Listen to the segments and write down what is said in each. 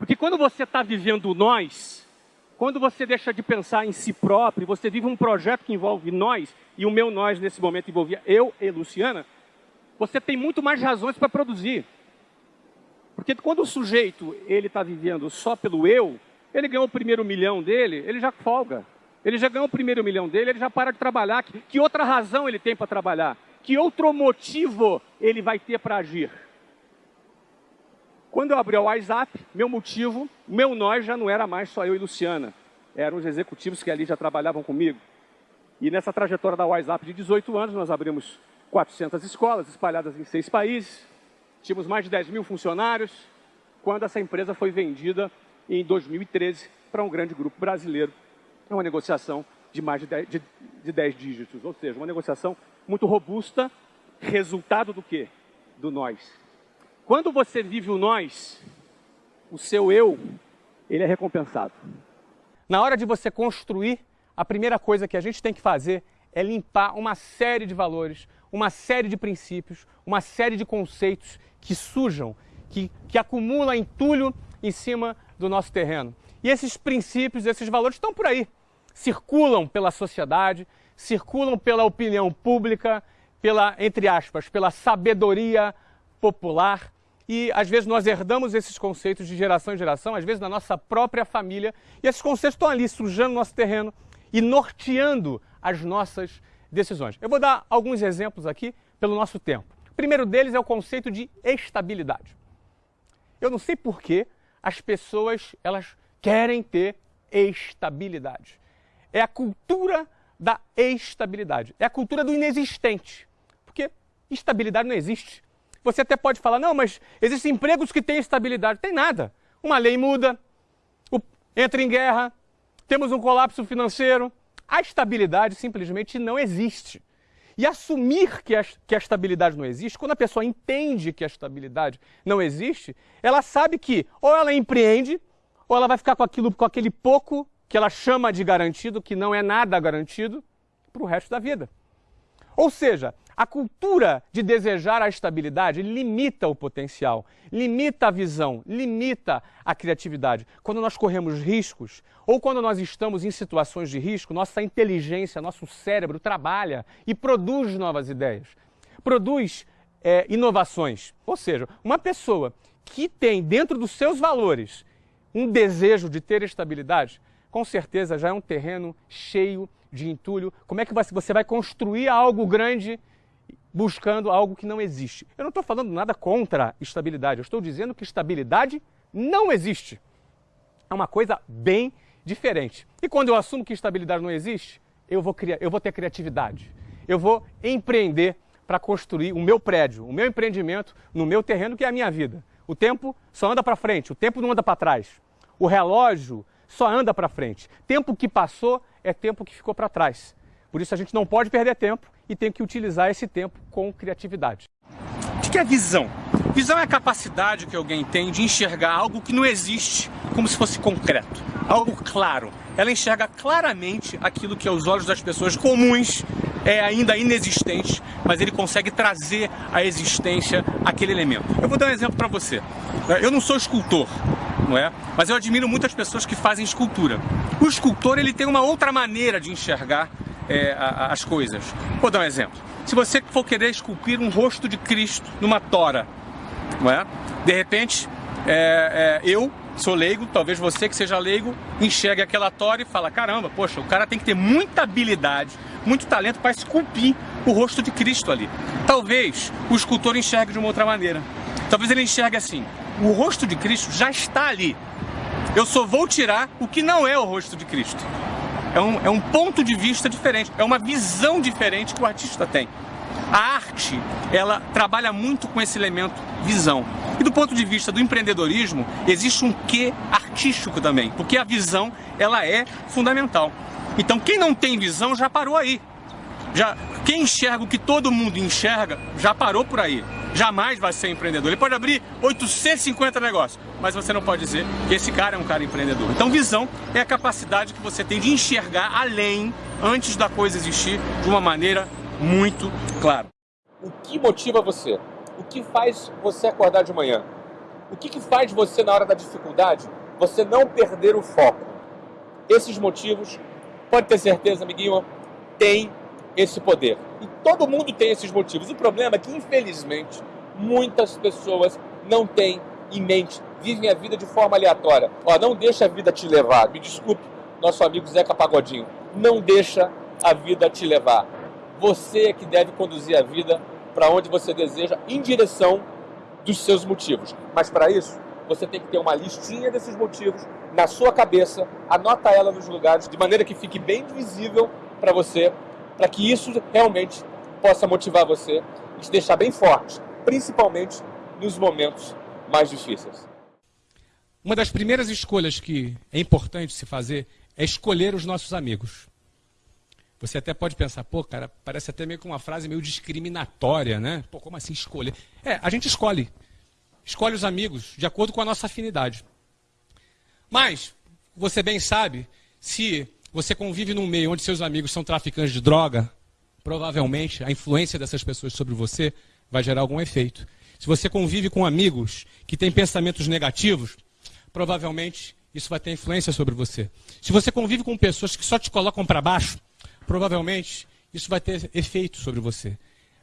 Porque quando você está vivendo nós, quando você deixa de pensar em si próprio, você vive um projeto que envolve nós, e o meu nós nesse momento envolvia eu e Luciana, você tem muito mais razões para produzir. Porque quando o sujeito ele está vivendo só pelo eu, ele ganhou o primeiro milhão dele, ele já folga. Ele já ganhou o primeiro milhão dele, ele já para de trabalhar. Que, que outra razão ele tem para trabalhar? Que outro motivo ele vai ter para agir? Quando eu abri o WhatsApp, meu motivo, meu nós já não era mais só eu e Luciana. Eram os executivos que ali já trabalhavam comigo. E nessa trajetória da WhatsApp de 18 anos, nós abrimos 400 escolas espalhadas em seis países. Tínhamos mais de 10 mil funcionários. Quando essa empresa foi vendida em 2013 para um grande grupo brasileiro. É uma negociação de mais de 10, de, de 10 dígitos, ou seja, uma negociação muito robusta, resultado do quê? Do nós. Quando você vive o nós, o seu eu, ele é recompensado. Na hora de você construir, a primeira coisa que a gente tem que fazer é limpar uma série de valores, uma série de princípios, uma série de conceitos que sujam, que, que acumulam entulho em cima do nosso terreno. E esses princípios, esses valores estão por aí, circulam pela sociedade, circulam pela opinião pública, pela, entre aspas, pela sabedoria popular. E às vezes nós herdamos esses conceitos de geração em geração, às vezes na nossa própria família, e esses conceitos estão ali sujando nosso terreno e norteando as nossas decisões. Eu vou dar alguns exemplos aqui pelo nosso tempo. O primeiro deles é o conceito de estabilidade. Eu não sei por que as pessoas elas querem ter estabilidade. É a cultura da estabilidade. É a cultura do inexistente. Porque estabilidade não existe. Você até pode falar, não, mas existem empregos que têm estabilidade. Tem nada. Uma lei muda, entra em guerra, temos um colapso financeiro. A estabilidade simplesmente não existe. E assumir que a, que a estabilidade não existe, quando a pessoa entende que a estabilidade não existe, ela sabe que ou ela empreende, ou ela vai ficar com, aquilo, com aquele pouco que ela chama de garantido, que não é nada garantido, para o resto da vida. Ou seja, a cultura de desejar a estabilidade limita o potencial, limita a visão, limita a criatividade. Quando nós corremos riscos ou quando nós estamos em situações de risco, nossa inteligência, nosso cérebro trabalha e produz novas ideias, produz é, inovações. Ou seja, uma pessoa que tem dentro dos seus valores um desejo de ter estabilidade, com certeza já é um terreno cheio de entulho. Como é que você vai construir algo grande buscando algo que não existe? Eu não estou falando nada contra estabilidade, eu estou dizendo que estabilidade não existe. É uma coisa bem diferente. E quando eu assumo que estabilidade não existe, eu vou, criar, eu vou ter criatividade. Eu vou empreender para construir o meu prédio, o meu empreendimento no meu terreno, que é a minha vida. O tempo só anda para frente, o tempo não anda para trás. O relógio só anda para frente. Tempo que passou é tempo que ficou para trás. Por isso a gente não pode perder tempo e tem que utilizar esse tempo com criatividade. O que é visão? Visão é a capacidade que alguém tem de enxergar algo que não existe como se fosse concreto, algo claro. Ela enxerga claramente aquilo que aos olhos das pessoas comuns é ainda inexistente, mas ele consegue trazer à existência aquele elemento. Eu vou dar um exemplo para você. Eu não sou escultor, não é? Mas eu admiro muitas pessoas que fazem escultura. O escultor ele tem uma outra maneira de enxergar é, as coisas. Vou dar um exemplo. Se você for querer esculpir um rosto de Cristo numa tora, não é? De repente, é, é, eu sou leigo, talvez você que seja leigo enxergue aquela tora e fala, caramba, poxa, o cara tem que ter muita habilidade, muito talento para esculpir o rosto de Cristo ali. Talvez o escultor enxergue de uma outra maneira. Talvez ele enxergue assim, o rosto de Cristo já está ali. Eu só vou tirar o que não é o rosto de Cristo. É um, é um ponto de vista diferente, é uma visão diferente que o artista tem. A arte, ela trabalha muito com esse elemento visão. E do ponto de vista do empreendedorismo, existe um quê artístico também, porque a visão, ela é fundamental. Então, quem não tem visão já parou aí. Já, quem enxerga o que todo mundo enxerga, já parou por aí. Jamais vai ser empreendedor. Ele pode abrir 850 negócios, mas você não pode dizer que esse cara é um cara empreendedor. Então, visão é a capacidade que você tem de enxergar além, antes da coisa existir, de uma maneira muito clara. O que motiva você? O que faz você acordar de manhã? O que, que faz você, na hora da dificuldade, você não perder o foco? Esses motivos, pode ter certeza, amiguinho, tem esse poder. E todo mundo tem esses motivos. O problema é que, infelizmente, muitas pessoas não têm em mente, vivem a vida de forma aleatória. Ó, não deixa a vida te levar. Me desculpe, nosso amigo Zeca Pagodinho. Não deixa a vida te levar. Você é que deve conduzir a vida para onde você deseja, em direção dos seus motivos. Mas para isso, você tem que ter uma listinha desses motivos na sua cabeça, anota ela nos lugares, de maneira que fique bem visível para você, para que isso realmente possa motivar você e te deixar bem forte, principalmente nos momentos mais difíceis. Uma das primeiras escolhas que é importante se fazer é escolher os nossos amigos. Você até pode pensar, pô, cara, parece até meio que uma frase meio discriminatória, né? Pô, como assim escolher? É, a gente escolhe. Escolhe os amigos de acordo com a nossa afinidade. Mas, você bem sabe, se você convive num meio onde seus amigos são traficantes de droga, provavelmente a influência dessas pessoas sobre você vai gerar algum efeito. Se você convive com amigos que têm pensamentos negativos, provavelmente isso vai ter influência sobre você. Se você convive com pessoas que só te colocam para baixo, provavelmente isso vai ter efeito sobre você.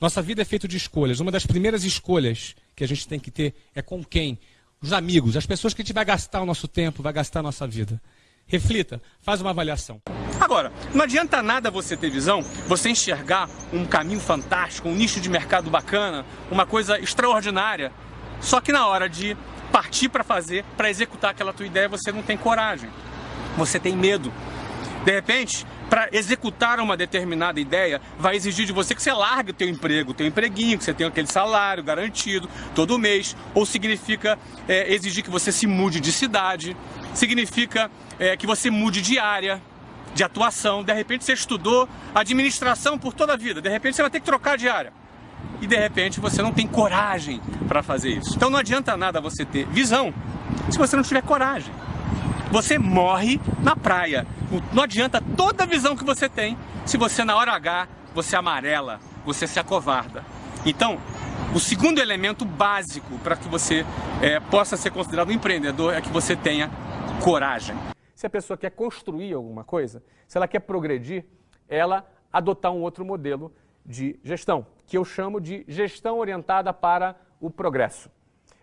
Nossa vida é feita de escolhas. Uma das primeiras escolhas que a gente tem que ter é com quem? Os amigos, as pessoas que a gente vai gastar o nosso tempo, vai gastar a nossa vida. Reflita, faz uma avaliação. Agora, não adianta nada você ter visão, você enxergar um caminho fantástico, um nicho de mercado bacana, uma coisa extraordinária, só que na hora de partir para fazer, para executar aquela tua ideia, você não tem coragem. Você tem medo. De repente, para executar uma determinada ideia, vai exigir de você que você largue o teu emprego, teu empreguinho, que você tenha aquele salário garantido todo mês, ou significa é, exigir que você se mude de cidade, significa é, que você mude de área, de atuação. De repente você estudou administração por toda a vida, de repente você vai ter que trocar de área. E de repente você não tem coragem para fazer isso. Então não adianta nada você ter visão se você não tiver coragem. Você morre na praia. Não adianta toda a visão que você tem se você na hora H você amarela, você se acovarda. Então, o segundo elemento básico para que você é, possa ser considerado um empreendedor é que você tenha coragem se a pessoa quer construir alguma coisa, se ela quer progredir, ela adotar um outro modelo de gestão, que eu chamo de gestão orientada para o progresso.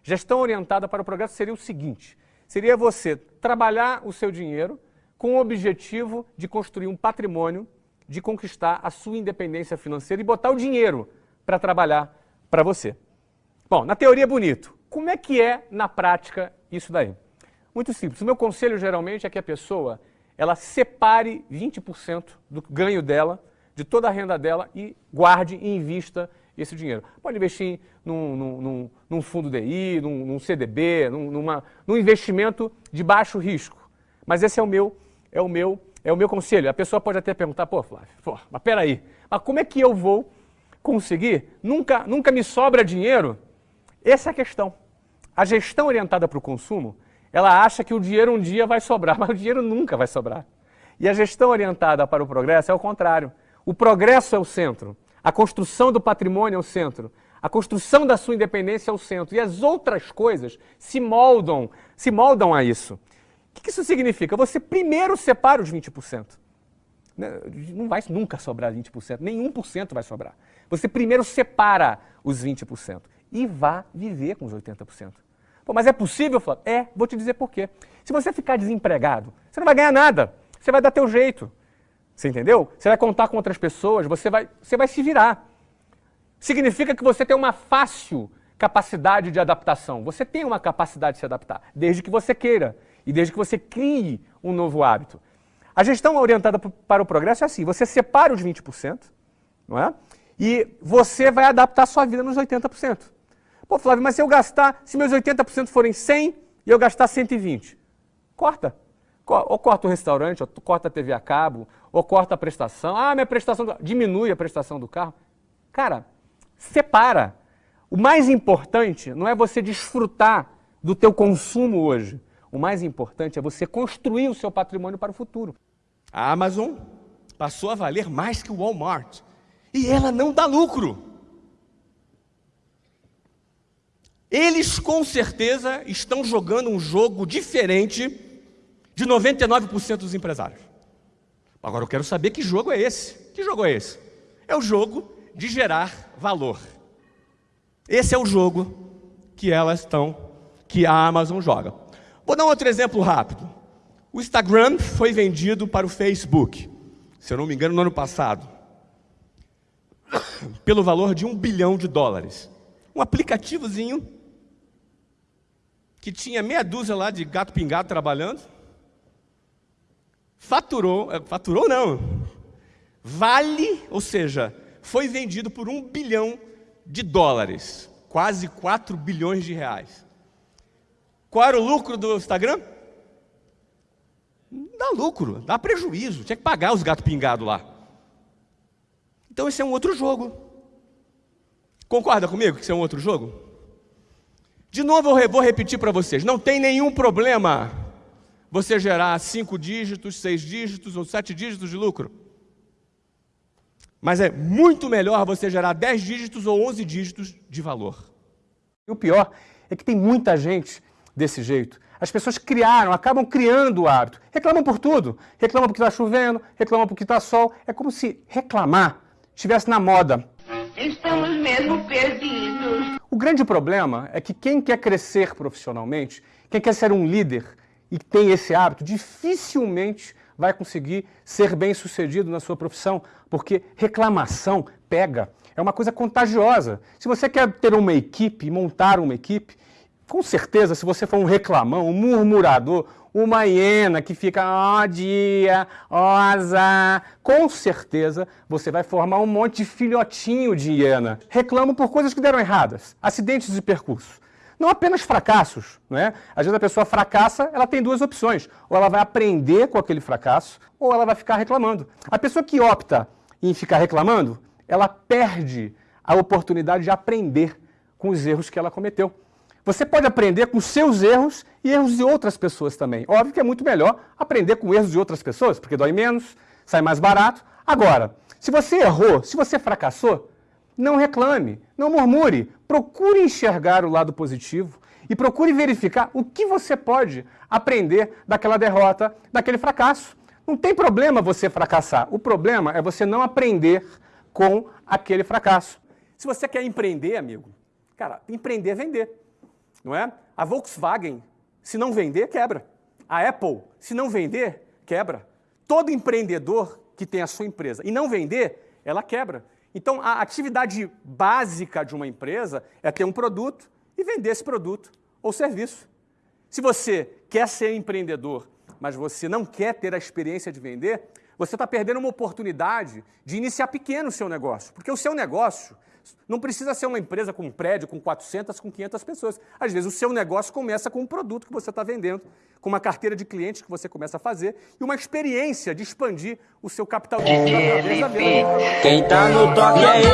Gestão orientada para o progresso seria o seguinte: seria você trabalhar o seu dinheiro com o objetivo de construir um patrimônio, de conquistar a sua independência financeira e botar o dinheiro para trabalhar para você. Bom, na teoria é bonito. Como é que é na prática isso daí? Muito simples. O meu conselho geralmente é que a pessoa ela separe 20% do ganho dela, de toda a renda dela e guarde e invista esse dinheiro. Pode investir num, num, num fundo DI, num, num CDB, num, numa, num investimento de baixo risco. Mas esse é o meu, é o meu, é o meu conselho. A pessoa pode até perguntar, pô, Flávio, pô, mas peraí, mas como é que eu vou conseguir? Nunca, nunca me sobra dinheiro? Essa é a questão. A gestão orientada para o consumo ela acha que o dinheiro um dia vai sobrar, mas o dinheiro nunca vai sobrar. E a gestão orientada para o progresso é o contrário. O progresso é o centro, a construção do patrimônio é o centro, a construção da sua independência é o centro. E as outras coisas se moldam, se moldam a isso. O que isso significa? Você primeiro separa os 20%. Né, não vai nunca sobrar 20%, nem 1% vai sobrar. Você primeiro separa os 20% e vá viver com os 80%. Pô, mas é possível, Flávio? É, vou te dizer por quê. Se você ficar desempregado, você não vai ganhar nada. Você vai dar teu jeito. Você entendeu? Você vai contar com outras pessoas, você vai, você vai se virar. Significa que você tem uma fácil capacidade de adaptação. Você tem uma capacidade de se adaptar, desde que você queira e desde que você crie um novo hábito. A gestão orientada para o progresso é assim: você separa os 20%, não é? E você vai adaptar a sua vida nos 80%. Pô, Flávio, mas se eu gastar, se meus 80% forem 100 e eu gastar 120, corta. Ou corta o restaurante, ou corta a TV a cabo, ou corta a prestação. Ah, minha prestação, do... diminui a prestação do carro. Cara, separa. O mais importante não é você desfrutar do teu consumo hoje. O mais importante é você construir o seu patrimônio para o futuro. A Amazon passou a valer mais que o Walmart. E ela não dá lucro. Eles com certeza estão jogando um jogo diferente de 99% dos empresários. Agora eu quero saber que jogo é esse. Que jogo é esse? É o jogo de gerar valor. Esse é o jogo que elas estão, que a Amazon joga. Vou dar um outro exemplo rápido. O Instagram foi vendido para o Facebook, se eu não me engano, no ano passado, pelo valor de um bilhão de dólares. Um aplicativozinho que tinha meia dúzia lá de gato pingado trabalhando, faturou, eh, faturou não, vale, ou seja, foi vendido por um bilhão de dólares, quase 4 bilhões de reais. Qual era o lucro do Instagram? Dá lucro, dá prejuízo, tinha que pagar os gatos pingados lá. Então esse é um outro jogo. Concorda comigo que esse é um outro jogo? De novo eu vou repetir para vocês, não tem nenhum problema você gerar cinco dígitos, seis dígitos ou sete dígitos de lucro. Mas é muito melhor você gerar 10 dígitos ou 11 dígitos de valor. E o pior é que tem muita gente desse jeito. As pessoas criaram, acabam criando o hábito. Reclamam por tudo. Reclamam porque está chovendo, reclamam porque está sol. É como se reclamar estivesse na moda. Estamos mesmo perdidos. O grande problema é que quem quer crescer profissionalmente, quem quer ser um líder e tem esse hábito, dificilmente vai conseguir ser bem sucedido na sua profissão, porque reclamação pega. É uma coisa contagiosa. Se você quer ter uma equipe, montar uma equipe, com certeza, se você for um reclamão, um murmurador, uma hiena que fica, ó oh, dia, ó oh, azar, com certeza você vai formar um monte de filhotinho de hiena. Reclamam por coisas que deram erradas, acidentes de percurso. Não apenas fracassos, né? Às vezes a pessoa fracassa, ela tem duas opções. Ou ela vai aprender com aquele fracasso, ou ela vai ficar reclamando. A pessoa que opta em ficar reclamando, ela perde a oportunidade de aprender com os erros que ela cometeu. Você pode aprender com seus erros e erros de outras pessoas também. Óbvio que é muito melhor aprender com erros de outras pessoas, porque dói menos, sai mais barato. Agora, se você errou, se você fracassou, não reclame, não murmure, procure enxergar o lado positivo e procure verificar o que você pode aprender daquela derrota, daquele fracasso. Não tem problema você fracassar, o problema é você não aprender com aquele fracasso. Se você quer empreender, amigo, cara, empreender é vender, não é? A Volkswagen, se não vender, quebra. A Apple, se não vender, quebra. Todo empreendedor que tem a sua empresa e não vender, ela quebra. Então, a atividade básica de uma empresa é ter um produto e vender esse produto ou serviço. Se você quer ser empreendedor, mas você não quer ter a experiência de vender, você está perdendo uma oportunidade de iniciar pequeno o seu negócio. Porque o seu negócio não precisa ser uma empresa com um prédio com 400, com 500 pessoas. Às vezes o seu negócio começa com um produto que você está vendendo, com uma carteira de clientes que você começa a fazer e uma experiência de expandir o seu capital. Quem tá no toque é ele.